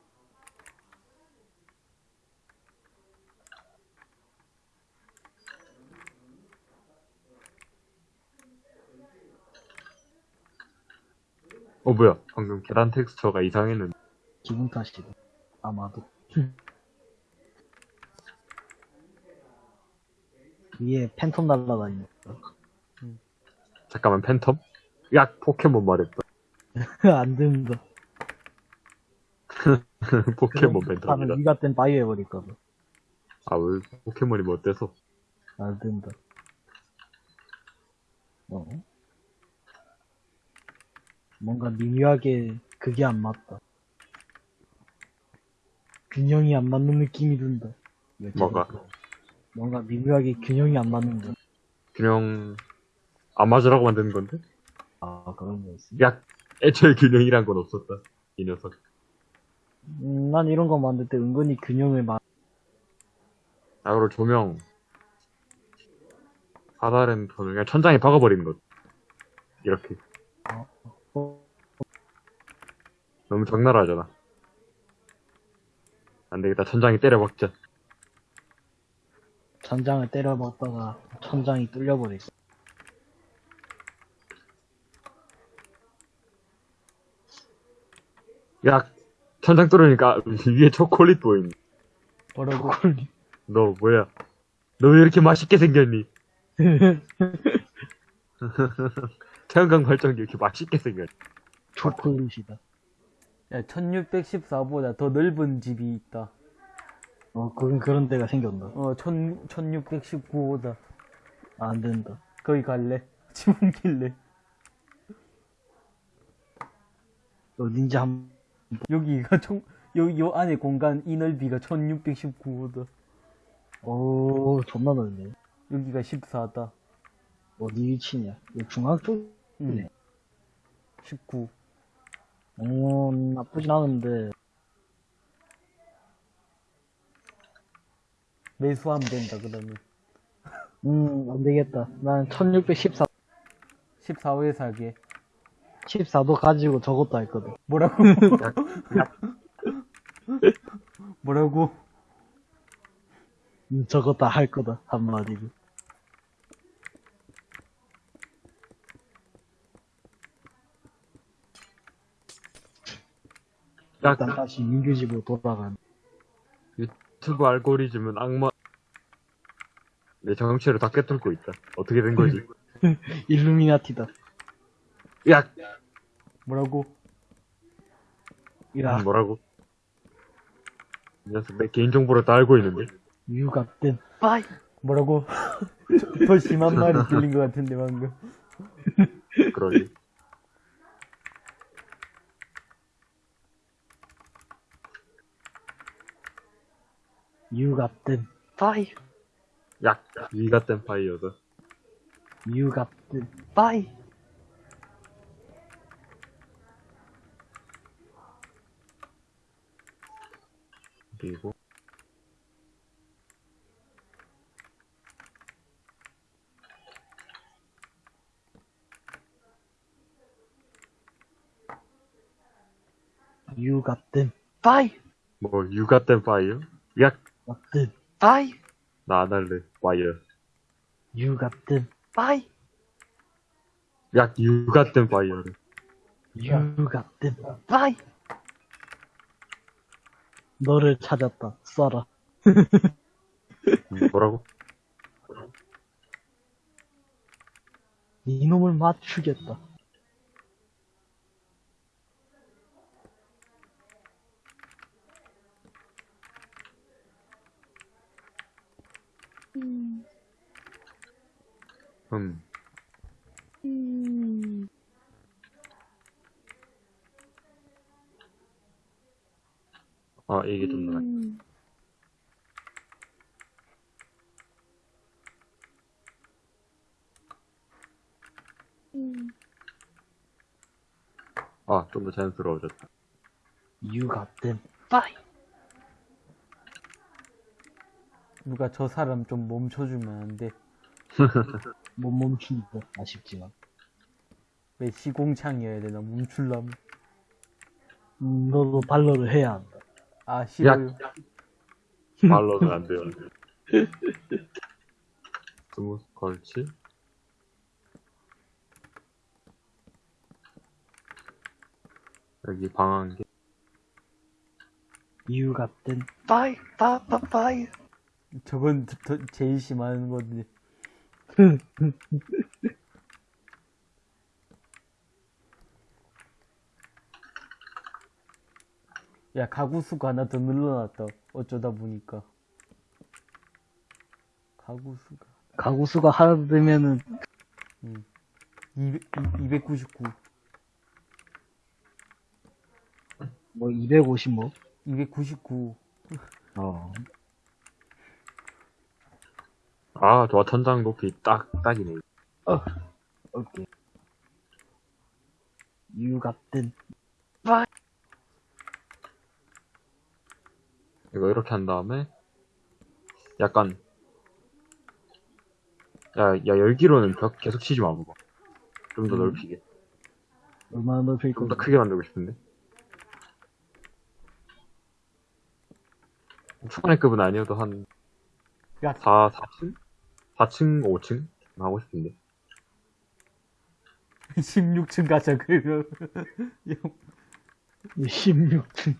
어 뭐야 방금 계단 텍스처가 이상했는데 기분 탓이다. 아마도. 위에 팬텀 날라다니는 잠깐만 팬텀? 야 포켓몬 말했다 안 된다. 포켓몬 팬텀이다 위가 땐 바이오 해버릴거든. 아왜 포켓몬이 뭐 어때서 안 된다. 어? 뭔가 미묘하게 그게 안 맞다. 균형이 안 맞는 느낌이 든다. 왜 뭐가? 뭔가 미묘하게 균형이 안 맞는다. 균형 안 맞으라고 만드는 건데? 아, 그런 거 있어. 야 애초에 균형이란 건 없었다 이 녀석 음, 난 이런 거 만들 때 은근히 균형을 맞, 아 그리고 조명 하다른 톤을 그냥 천장에 박아버리는 것 이렇게 어, 너무 적나라하잖아. 안 되겠다. 천장에 때려 박자. 천장을 때려박다가 천장이 뚫려버렸어. 야, 천장 뚫으니까 위에 초콜릿 보이니. 뭐라고 너 뭐야? 너 왜 이렇게 맛있게 생겼니? 태양광 발전기 이렇게 맛있게 생겼니? 초콜릿이다. 야 1614보다 더 넓은 집이 있다 어, 그건 그런 데가 생겼나. 어 1619보다 아, 안 된다. 거기 갈래? 집 옮길래 어딘지 한, 여기가 총 여기 요 안에 공간 이 넓이가 1619보다 오, 존나 넓네. 여기가 14다 어디 위치냐? 이 중앙 쪽? 응. 네. 19 오, 나쁘진 않은데. 매수하면 된다 그러면 음, 안 되겠다. 난 1614, 14호에 살게 14도 가지고 저것도 할 거든. 뭐라고 뭐라고 음, 저것도 할 거다. 한마디로. 야, 일단 다시 민규 집으로 돌아간. 유튜브 알고리즘은 악마. 내 정치를 다 꿰뚫고 있다. 어떻게 된 거지? 일루미나티다. 야, 뭐라고 야, 뭐라고? 이 녀석 내 개인정보를 다 알고 있는데? 땐 빠이! 뭐라고 더 심한 말이 들린 것 같은데 방금 그러지. 땐 빠이! 야, 위가 땐 파이어다. 유가 땐 빠이! 그리고 유가 땐 빠이! 뭐땐 파이어? 야, 유가 땐 빠이! 나 안 할래. 파이어. 유가 땐 빠이! 야, 파이어를. 유가 땐 빠이! 너를 찾았다. 쏴라. 음, 뭐라고? 이놈을 맞추겠다. 음. 아, 이게 좀 나아. 아, 좀 더 자연스러워졌다. You got them. Bye. 누가 저 사람 좀 멈춰주면 안 돼. 못 멈춘다. 아쉽지만. 왜 시공창이어야 되나 멈출라면. 음, 너도 발로를 해야 한다. 아 싫어요. 말로는 안 돼요. 스무 걸치? 여기 them. Bye. Bye. Bye. Bye. 저건 제일 심한 건데. 야 가구 수가 하나 더 늘어났다. 어쩌다 보니까. 가구 수가 가구 수가 하나 되면은 200, 299, 뭐 250 뭐. 299. 어. 아, 좋아. 천장 높이 딱, 딱이네. 오케이. You got them. 이거 이렇게 한 다음에, 약간, 야, 야, 열기로는 벽 계속 치지 마, 그거. 좀 더 음. 넓히게. 얼마나 넓힐 좀 더? 크게 만들고 싶은데. 초반의 급은 아니어도 한 야 4, 4층? 4층, 5층? 하고 싶은데. 16층 가자 그거. 16층.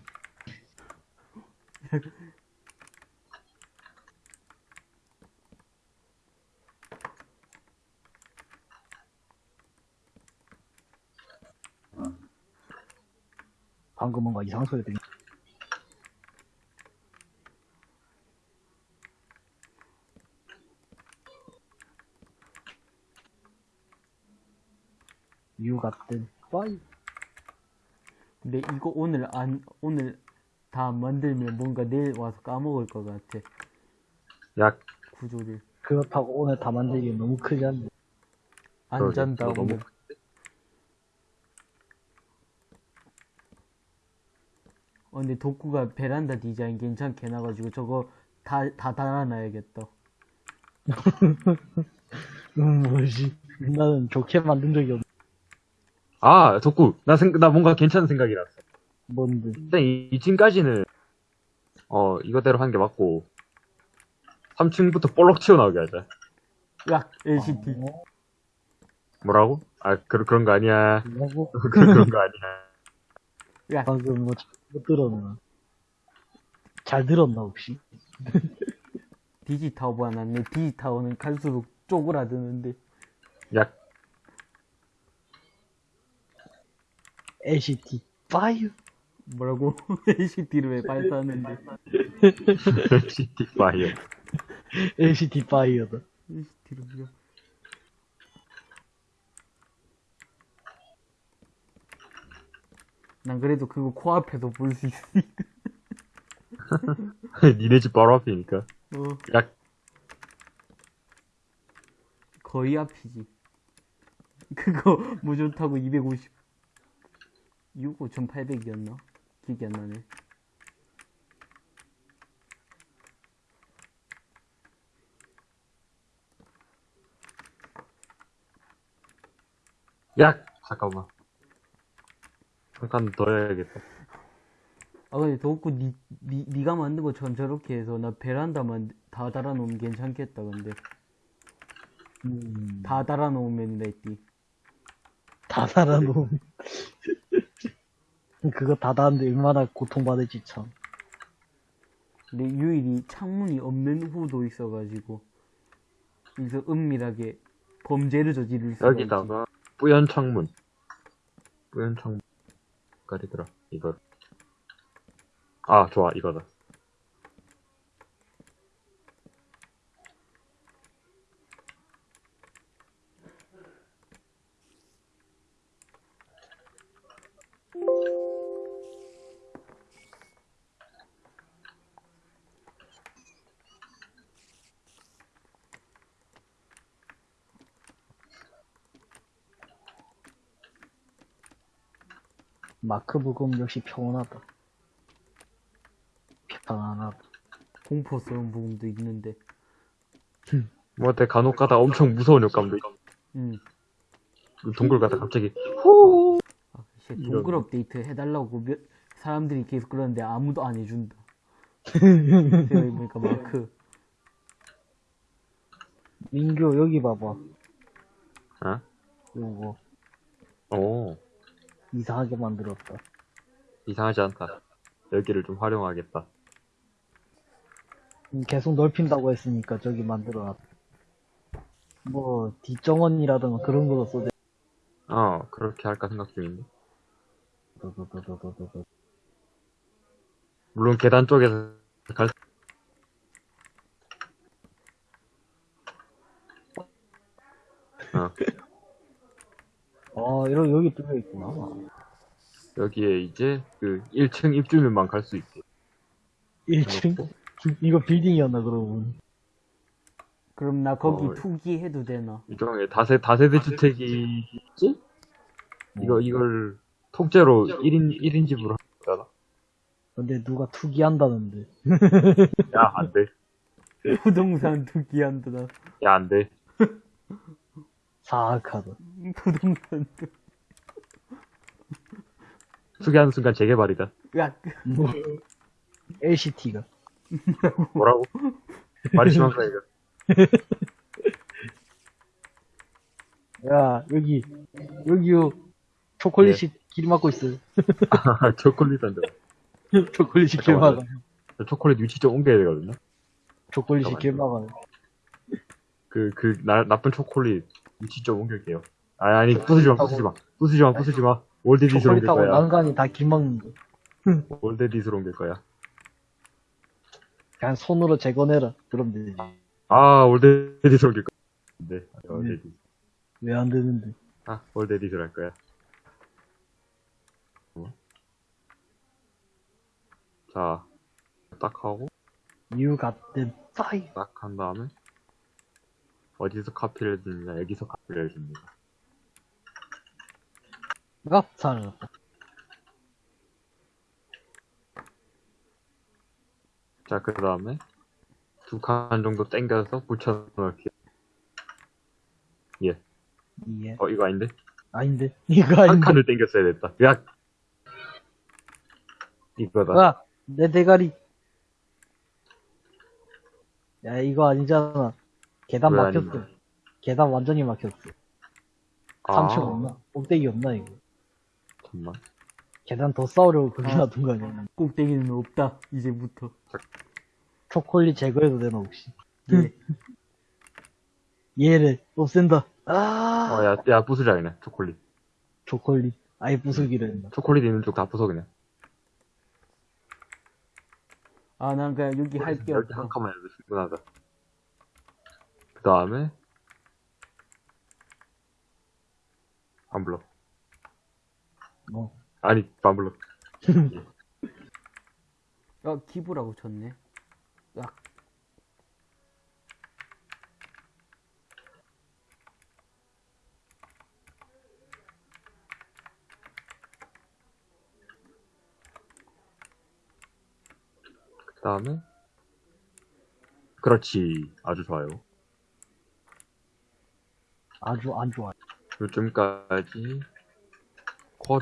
방금 뭔가 이상한 소리 들리 You got. 근데 이거 오늘 안 오늘 다안 만들면 뭔가 내일 와서 까먹을 것 같아 약, 구조를 그렇다고 오늘 다 만들기 너무 크지 않네. 안. 잔다 이거 너무 오늘 어, 근데 덕구가 베란다 디자인 괜찮게 해놔가지고 저거 다 다 달아놔야겠다 음, 뭐지. 나는 좋게 만든 적이 없, 아, 덕구. 나 생, 나 뭔가 괜찮은 생각이 났어. 뭔데. 일단 2층까지는, 어, 이거대로 한게 맞고, 3층부터 볼록 튀어나오게 하자. 야 LCD 어, 뭐라고? 아, 그, 그런 거 아니야. 뭐라고? 그런 거 아니야. 야 방금 뭐, 못 들었나? 잘 들었나, 혹시? 디지타워가 났네 디지타워는 갈수록 쪼그라드는데 약, LCT. 파이어. 뭐라고 LCD를 왜 발사하는데 시티 파이어. LCT 파이어다. LCD를 왜난 그래도 그거 코앞에서 볼 수 있으니까 니네 집 바로 앞이니까. 어 약, 거의 앞이지. 그거 무전 타고 250. 6 5,800이었나? 기억이 안 나네. 약! 잠깐만. 더 해야겠다. 아 근데 덕구 니, 니, 니가 만든 것처럼 저렇게 해서 나 베란다만 다 달아놓으면 괜찮겠다 근데 음, 다 달아놓으면 됐지 다 달아놓으면. 그거 다 달았는데 얼마나 고통받을지 참. 근데 유일이 창문이 없는 후도 있어가지고 그래서 은밀하게 범죄를 저지를 있지. 여기다가, 뿌연 창문. 뿌연 창문. 까리더라, 이거. 아, 좋아, 이거다. 마크 부금 역시 평온하다. 편안하다. 공포스러운 부분도 있는데. 뭐 어때 간혹 가다 엄청 무서운 효과음도 있- 음. 동굴 가다 갑자기 아, 씨, 이런. 동굴 업데이트 해달라고 몇, 사람들이 계속 그러는데 아무도 안 해준다. 생각해보니까 마크. 민규, 여기 봐봐. 어? 요거, 오 이상하게 만들었다. 이상하지 않다 여기를 좀 활용하겠다 음, 계속 넓힌다고 했으니까 저기 만들어놨다. 뭐, 뒷정원이라든가 그런 거로 써대. 어 그렇게 할까 생각 중인데. 물론 계단 쪽에서 갈 수- 어, 어, 이러 여기 뚫려 있구나. 여기에 이제 그 1층 입주민만 갈 수 있게 1층? 이거 빌딩이었나, 그러면. 그럼 나 거기 어. 투기해도 되나? 일종의 다세 다세대 주택이 있지? 이거 이걸 통째로 1인 1인 집으로 하잖아. 근데 누가 투기한다는데. 야, 안 돼. 부동산 투기한다. 나. 야, 안 돼. 사악하다. 부동산 투. 수기하는 순간 재개발이다. 야, 뭐, LCT가. 뭐라고? 말이 심한가 이거. 야, 여기, 여기요. 초콜릿이 길 막고 있어요. 아, 초콜릿 안 돼. 초콜릿이 길 잠깐만요. 막아. 저 초콜릿 위치 좀 옮겨야 되거든요. 초콜릿이 길 막아. 그, 그, 나, 나쁜 초콜릿 위치 좀 옮길게요. 아니, 아니, 부수지 마, 부수지 마. 부수지 마, 부수지 마. 월드디스로 옮길 거야. 난간이 다 길 막는 거. 월드디스로 옮길 거야. 그냥 손으로 재건해라. 그럼 되지. 아, 월드디스로 옮길 거야. 네, 월드디스. 왜 안 되는데. 아, 월드디스로 할 거야. 어? 자, 딱 하고, You got them fire. 딱한 다음에, 어디서 카피를 해주느냐, 여기서 카피를 해줍니다. 아, 살았다. 자, 그 다음에, 두 칸 정도 당겨서 붙여넣을게요. 예. 예. 어, 이거 아닌데? 아닌데. 이거 한 아닌데. 칸을 당겼어야 됐다. 야! 이거다. 아, 내 대가리. 야, 이거 아니잖아. 계단 왜 막혔어. 아닌데? 계단 완전히 막혔어. 아, 3층 없나? 꼭대기 없나, 이거? 잠깐만. 계단 더 쌓으려고 거기 아. 놔둔 거 아니야? 꼭대기는 없다. 이제부터. 초콜릿 제거해도 되나, 혹시? 예. 얘를 없앤다. 아, 어, 야, 야, 부수자, 그냥. 초콜릿. 초콜릿. 아예 부수기로 했나. 초콜릿 있는 쪽 다 부숴, 그냥. 아, 난 그냥 여기 할게 이렇게 없어. 한 칸만 해도 충분하다. 그 다음에, 안 불러. 뭐. 아니, 안 불러. 야, 기부라고 쳤네. 야, 그 다음에, 그렇지. 아주 좋아요. 아주 안 좋아. 요즘까지, 쿼,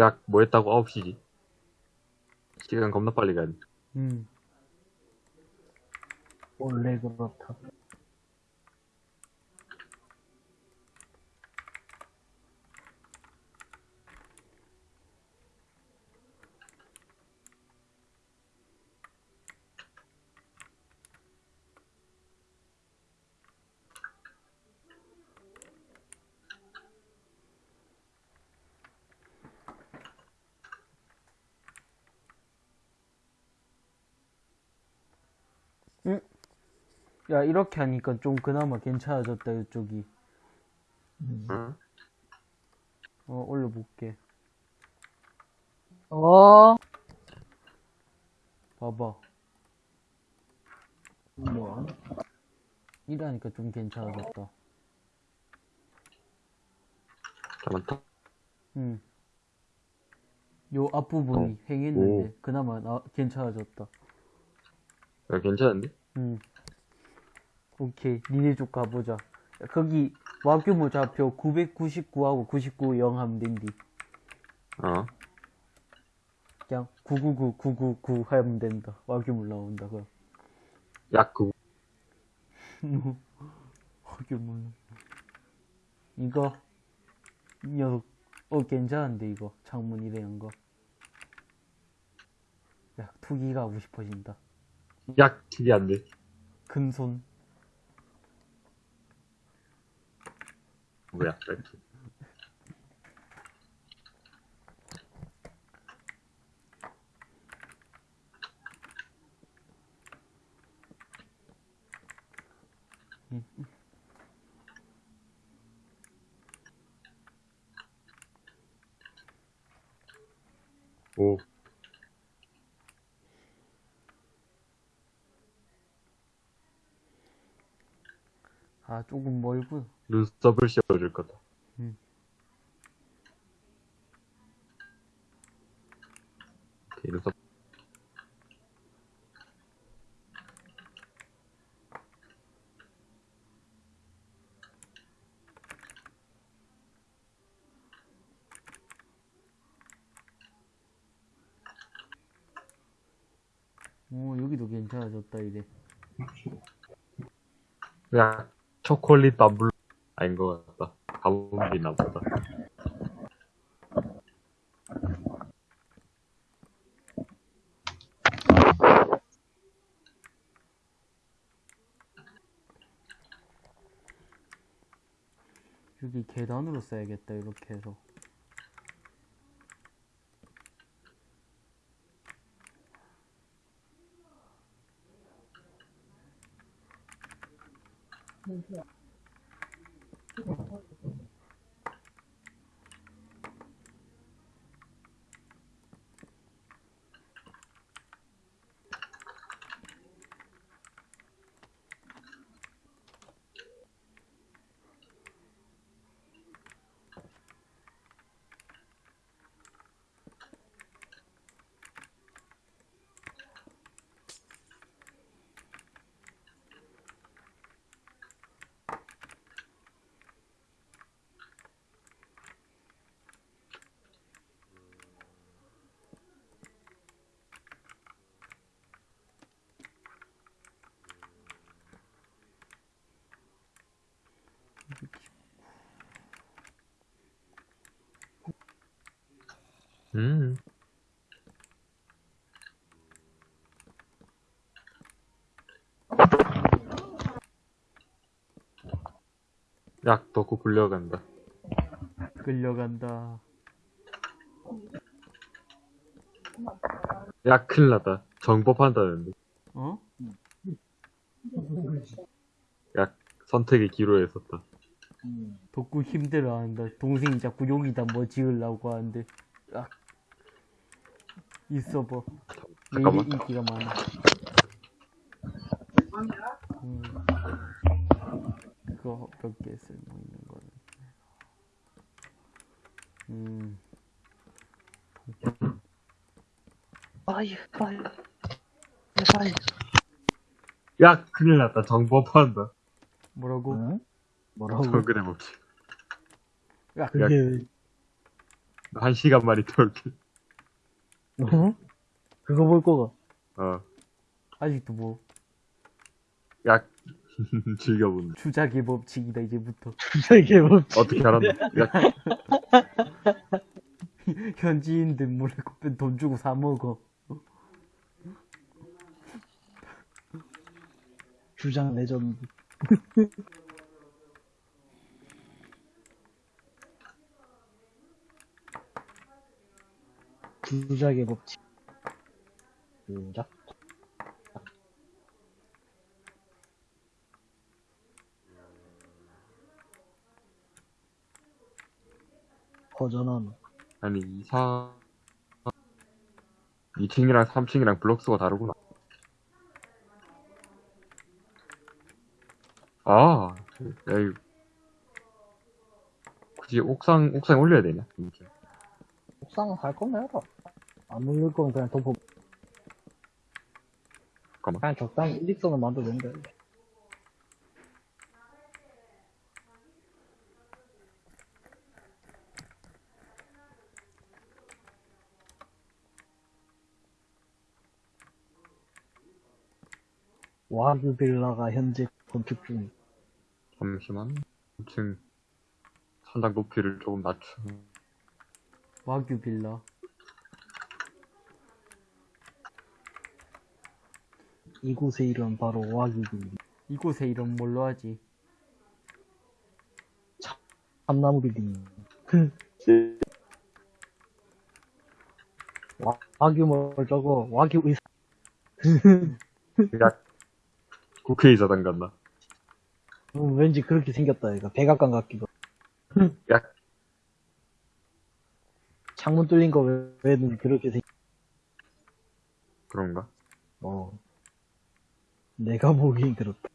야, 뭐 했다고 9시지? 시간 겁나 빨리 가네. 음. 원래 그렇다. 야, 이렇게 하니까 좀 그나마 괜찮아졌다, 이쪽이. 음. 응? 어, 올려볼게. 어? 봐봐. 뭐? 이러니까 좀 괜찮아졌다. 잘한다. 응. 요 앞부분이 행했는데, 그나마 나, 괜찮아졌다. 야, 괜찮은데? 응. 오케이. 니네 쪽 가보자. 야, 거기, 와규모 좌표 999하고 99 0 하면 된디. 어. 그냥 999, 999 하면 된다. 와규모 나온다, 그럼. 약, 그, 와규모. 이거, 이 녀석, 어, 괜찮은데, 이거. 창문 이래 한 거. 야, 투기가 하고 싶어진다. 약, 특이한데. 금손. 뭐야, 이렇게. 오, 아, 조금 멀군. 눈썹을 씌워줄 거다. 음. 오케이, 눈썹. 오, 여기도 괜찮아졌다, 이래. 야, 초콜릿 밤블 아닌 것 같다. 가뭄비나 보다. 여기 계단으로 써야겠다, 이렇게 해서. 음. 약 덕후 굴려간다. 끌려간다. 야, 큰일 났다. 정법한다는데. 어? 야, 선택의 기로에 섰다. 음. 덕구 힘들어 한다. 동생이 자꾸 여기다 뭐 지으려고 하는데. 아. 있어 봐. 왜 이리 잠깐만. 인기가 많아. 음. 그거 몇 개 쓸모 있는 거는. 음. 파이, 파이. 파이. 야, 큰일 났다. 정법한다. 뭐라고? 응? 뭐라고? 정글의 법칙. 야, 그게, 한 시간 만에 돌게. 어? 그거 볼 거가. 어. 아직도 뭐, 야, 즐겨본다. 주작의 법칙이다, 이제부터. 이게 뭐, 어떻게 알았나? 야, 현지인들 몰래 돈 주고 사먹어. 주장 레전드. 주작의 법칙. 주작. 버전은 아니 이사 2층이랑 3층이랑 블록스가 다르구나 아, 야, 이 굳이 옥상, 옥상에 올려야 되냐? 이렇게. 옥상은 할 거면 해라. 안 올릴 거면 그냥 덮어. 잠깐만. 그냥 적당히 일직선을 만들면 된다. 와그 빌라가 현재 건축 중. 잠시만. 2층 천장 높이를 조금 낮춰. 와규 빌라. 이곳의 이름 바로 와그 빌라. 이곳에 이름 뭘로 하지? 참나무 빌딩. 와, 와규 뭘 저거 와규 의사. 야, 국회의사당 같나? 음, 왠지 그렇게 생겼다 얘가 백악관 같기도. 야, 창문 뚫린 거 왜- 왜는 그렇게 생. 그런가? 어. 내가 보기엔 그렇다.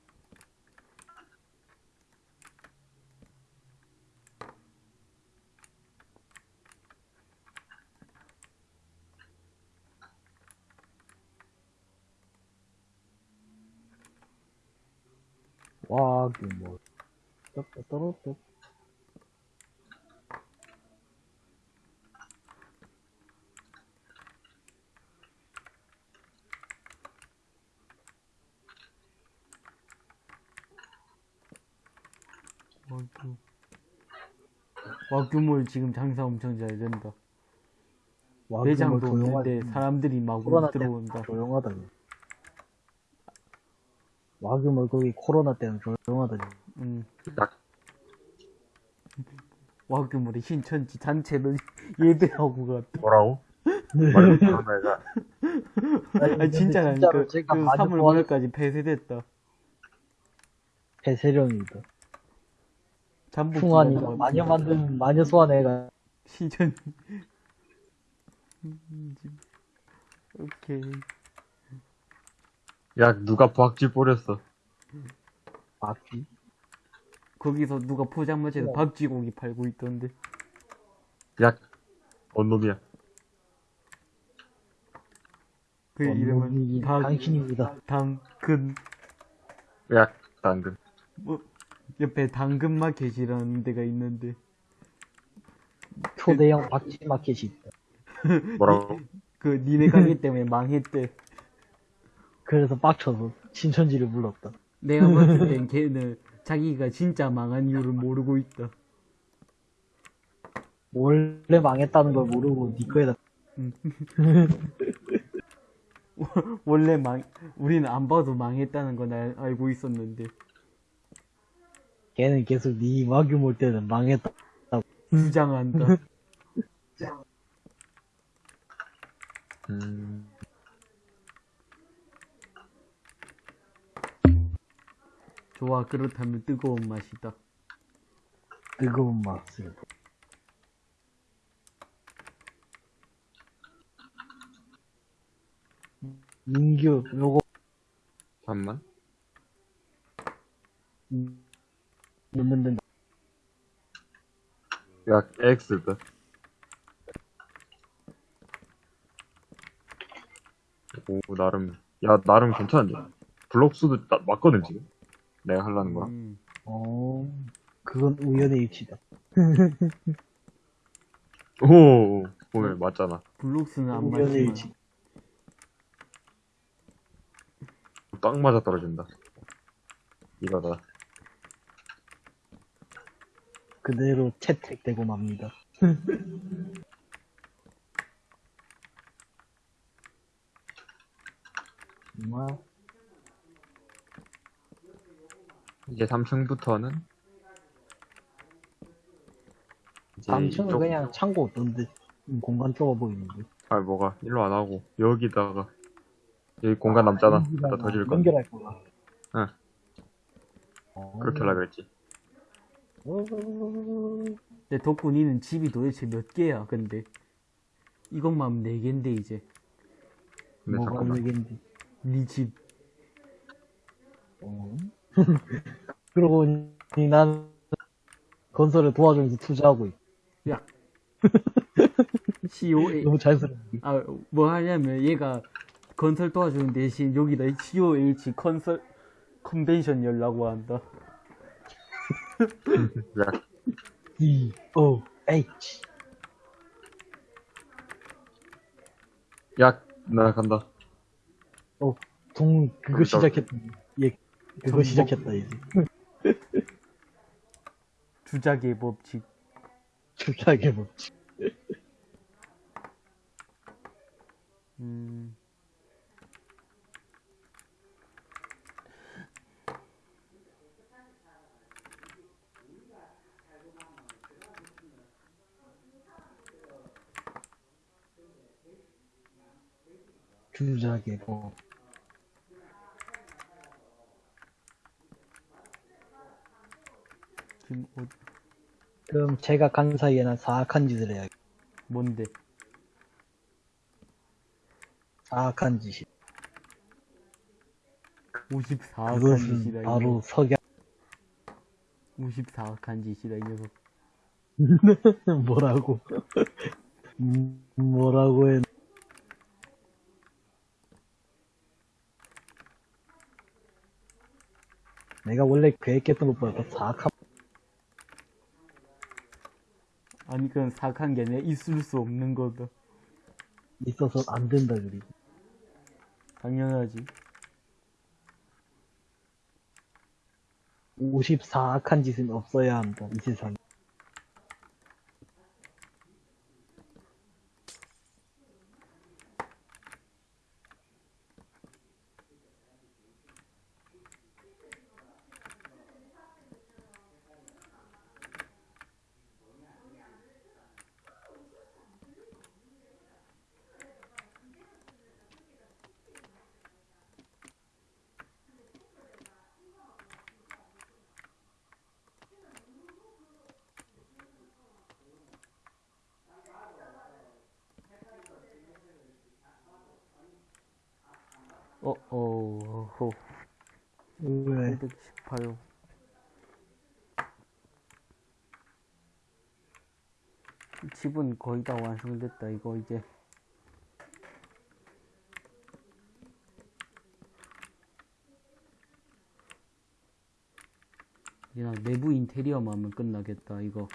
와, 그 뭐. 떨어졌 와규. 와규몰 지금 장사 엄청 잘 된다. 매장도 없는데 사람들이 막 코로나 들어온다. 조용하다. 와규몰 거기 코로나 때는 조용하다. 음. 야, 와규몰의 신천지 잔체를 예배하고 갔다. 뭐라고? 말을 못하는 애가. 아니 진짜는 그, 진짜로 그 많이 3월 좋아하는 5일까지 폐쇄됐다. 배세령이다. 잠복 풍환이 마녀. 만든 마녀 소환 애가 신천. 오케이. 야, 누가 박쥐 뿌렸어. 막지. 거기서 누가 포장마차에서 우와. 밥쥐고기 팔고 있던데. 야, 뭔 놈이야? 그 이름은 당, 당신입니다. 당근. 야, 당근. 뭐, 옆에 당근마켓이라는 데가 있는데. 초대형 박쥐 마켓이 있다. 뭐라고? 그 니네 가게 때문에 망했대. 그래서 빡쳐서 신천지를 불렀다. 내가 봤을 땐 걔는 자기가 진짜 망한 이유를 모르고 있다. 원래 망했다는 걸 모르고 니 거에다 원래 망, 우리는 안 봐도 망했다는 건 알, 알고 있었는데. 걔는 계속 니 와규 몰 때는 망했다. 주장한다. 음, 좋아, 그렇다면 뜨거운 맛이다. 뜨거운 맛을. 민규 요거 잠만. 넣는 된다. 야, X다. 오, 나름, 야, 나름 괜찮은데. 블록수도 나- 맞거든, 지금. 내가 하려는 거야. 음, 어, 그건 우연의 일치다. 오, 보면 맞잖아. 블록스는 안 우연의 맞지만. 일치. 딱 맞아 떨어진다. 이거다. 그대로 채택되고 맙니다. 정말 이제 3층부터는 이제 3층은 이쪽- 그냥 창고 없던데 음, 공간 좁아 보이는데 아 뭐가 일로 안 하고 여기다가 여기 공간 남잖아. 여기다가 갖다 더줄 건데. 연결할 거야. 응. 어, 그렇게 하려 그랬지. 내 덕분이는 집이 도대체 몇 개야, 근데. 이것만 하면 네 개인데, 이제. 근데 뭐가 잠깐만. 얘긴지. 네 집. 어. 그러고 보니 난 건설을 도와주면서 투자하고 있. 야. COA. 너무 자연스럽게. 아, 뭐 하냐면 얘가 건설 도와주는 대신 여기다 COH 컨설, 컨벤션 열라고 한다. 야, D O H. 야, 나 간다. 어, 동 그거 그러니까- 시작했다. 예, 그거. 시작했다 이제. 주작의 법칙. 주작의 법칙. 음. 주작의 법. 지금 어, 그럼 제가 간 사이에 난 사악한 짓을 해야. 뭔데? 사악한 짓이. 54악한 그것은 짓이다. 바로 석양. 54악한 짓이다, 이 녀석. 뭐라고? 음, 뭐라고 해? 내가 원래 계획했던 것보다 더 사악한 아니, 그건 사악한 게 아니라 있을 수 없는 거다. 있어서 안 된다 그리고 당연하지. 54악한 짓은 없어야 한다 이 세상에 어, 어, 어, 왜 518. 집은 거의 다 완성됐다, 이거 이제. 그냥 내부 인테리어만 하면 끝나겠다, 이거.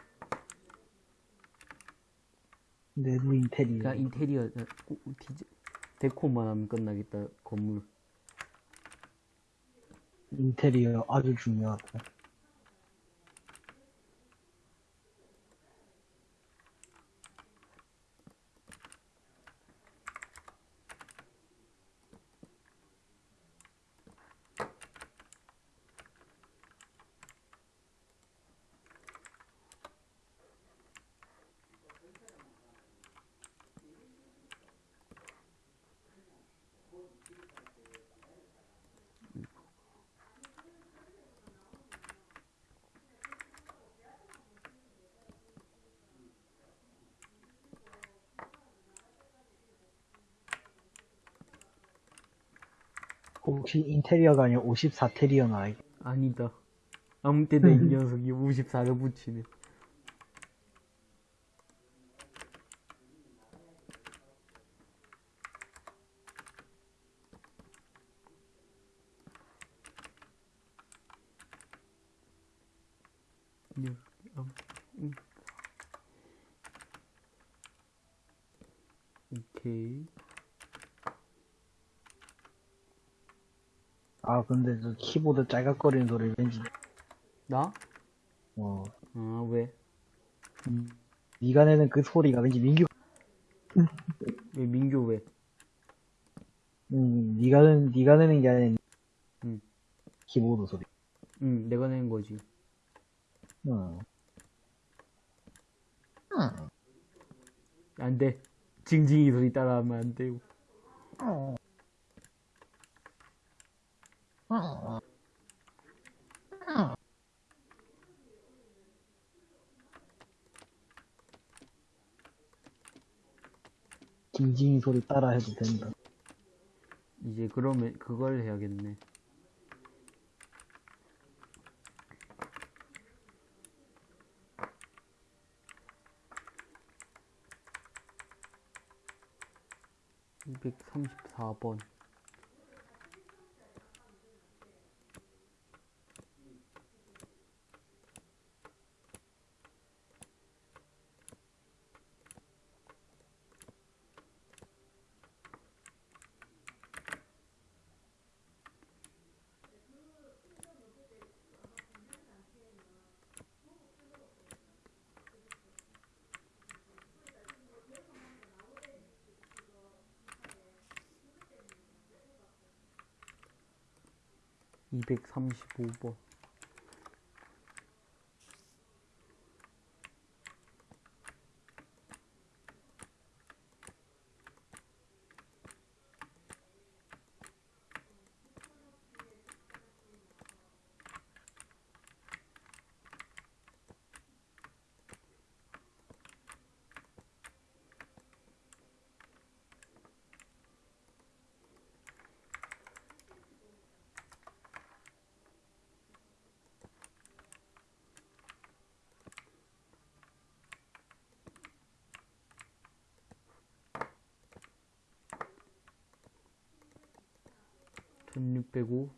내부 인테리어 그냥 인테리어, 어, 꾸- 디자, 데코만 하면 끝나겠다, 건물. 인테리어 아주 중요하다 혹시 인테리어가 아니라 54테리어는 알겠 아니다. 아무 때나 이 녀석이 54를 붙이네. 네, 음, 음. 오케이. 아 키보드 짤각거리는 소리 왠지 나? 어 아, 왜? 음, 네가 내는 그 소리가 왠지 민규 왜 민규 왜? 음 네가 는 네가 내는 게 아니라 음. 키보드 소리 응, 내가 낸 거지. 어. 안 돼. 징징이 소리 따라하면 안 돼요. 징징이 소리 따라 해도 된다. 이제 그러면 그걸 해야겠네. 234번 이백삼십오 번 천육백오